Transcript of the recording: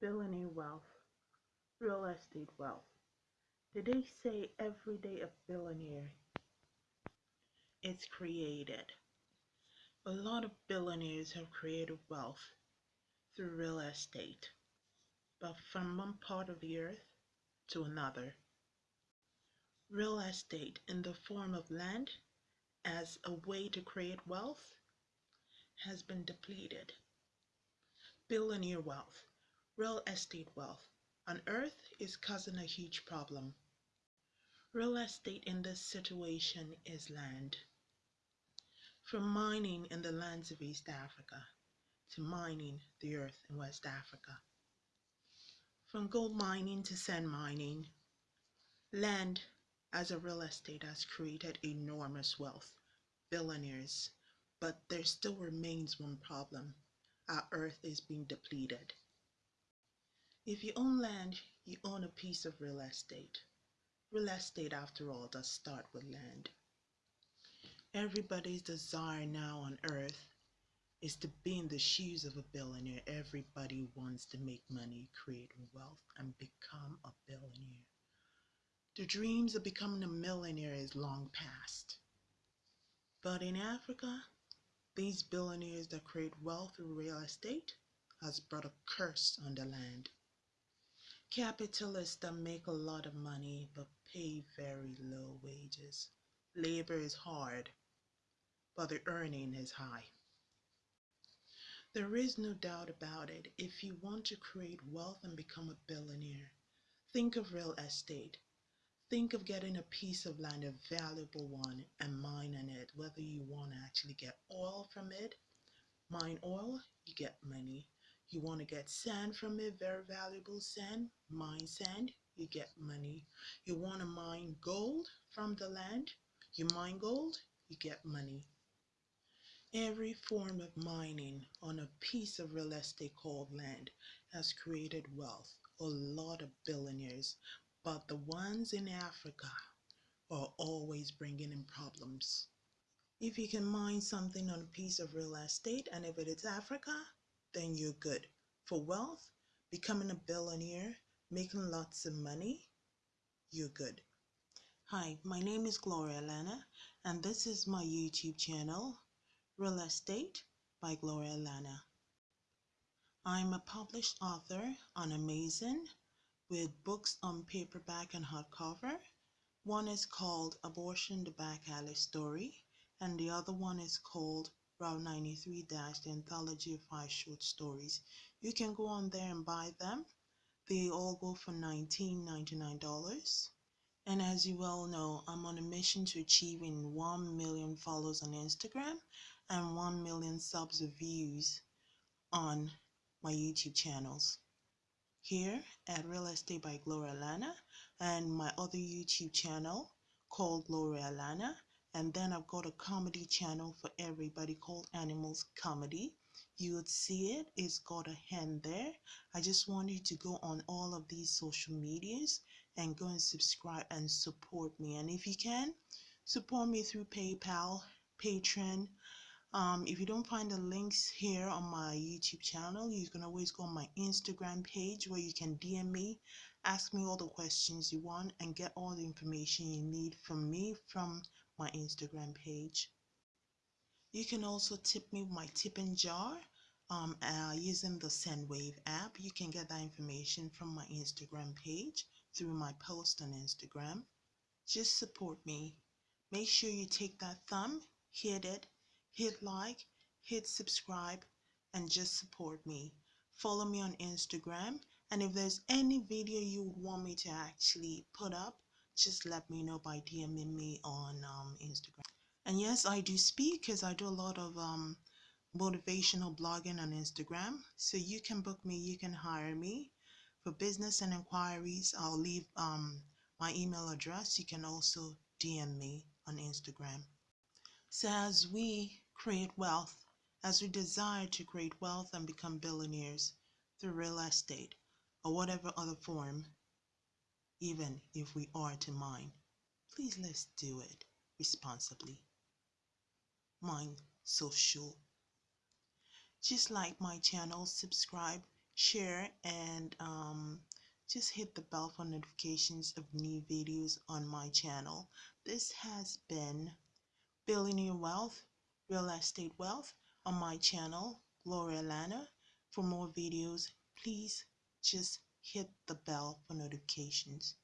billionaire wealth, real estate wealth. Did they say every day a billionaire is created? A lot of billionaires have created wealth through real estate, but from one part of the earth to another. Real estate in the form of land as a way to create wealth has been depleted. Billionaire wealth Real estate wealth on Earth is causing a huge problem. Real estate in this situation is land. From mining in the lands of East Africa to mining the earth in West Africa. From gold mining to sand mining, land as a real estate has created enormous wealth, billionaires, but there still remains one problem. Our earth is being depleted. If you own land, you own a piece of real estate. Real estate, after all, does start with land. Everybody's desire now on earth is to be in the shoes of a billionaire. Everybody wants to make money, create wealth, and become a billionaire. The dreams of becoming a millionaire is long past. But in Africa, these billionaires that create wealth through real estate has brought a curse on the land. Capitalists that make a lot of money but pay very low wages. Labor is hard, but the earning is high. There is no doubt about it. If you want to create wealth and become a billionaire, think of real estate. Think of getting a piece of land, a valuable one, and mining it. Whether you want to actually get oil from it, mine oil, you get money. You want to get sand from it, very valuable sand, mine sand, you get money. You want to mine gold from the land, you mine gold, you get money. Every form of mining on a piece of real estate called land has created wealth, a lot of billionaires, but the ones in Africa are always bringing in problems. If you can mine something on a piece of real estate and if it is Africa, then you're good. For wealth, becoming a billionaire, making lots of money, you're good. Hi, my name is Gloria Lana, and this is my YouTube channel, Real Estate by Gloria Lana. I'm a published author on Amazon with books on paperback and hardcover. One is called Abortion the Back Alley Story, and the other one is called Route 93 Dash, the anthology of five short stories. You can go on there and buy them. They all go for $19.99. And as you well know, I'm on a mission to achieving 1 million followers on Instagram and 1 million subs of views on my YouTube channels. Here at Real Estate by Gloria Lana and my other YouTube channel called Gloria Lana and then I've got a comedy channel for everybody called Animals Comedy. You would see it, it's got a hand there. I just want you to go on all of these social medias and go and subscribe and support me. And if you can, support me through PayPal, Patreon. Um, if you don't find the links here on my YouTube channel, you can always go on my Instagram page where you can DM me, ask me all the questions you want, and get all the information you need from me from my Instagram page. You can also tip me with my tipping jar um, uh, using the SendWave app. You can get that information from my Instagram page through my post on Instagram. Just support me. Make sure you take that thumb, hit it, hit like, hit subscribe, and just support me. Follow me on Instagram. And if there's any video you want me to actually put up, just let me know by DMing me on um, Instagram. And yes, I do speak because I do a lot of um, motivational blogging on Instagram. So you can book me, you can hire me. For business and inquiries, I'll leave um, my email address. You can also DM me on Instagram. So as we create wealth, as we desire to create wealth and become billionaires through real estate or whatever other form, even if we are to mine. Please let's do it responsibly. Mine social. Just like my channel, subscribe, share, and um, just hit the bell for notifications of new videos on my channel. This has been Billionaire Wealth, Real Estate Wealth on my channel, Gloria Lana. For more videos, please just hit the bell for notifications.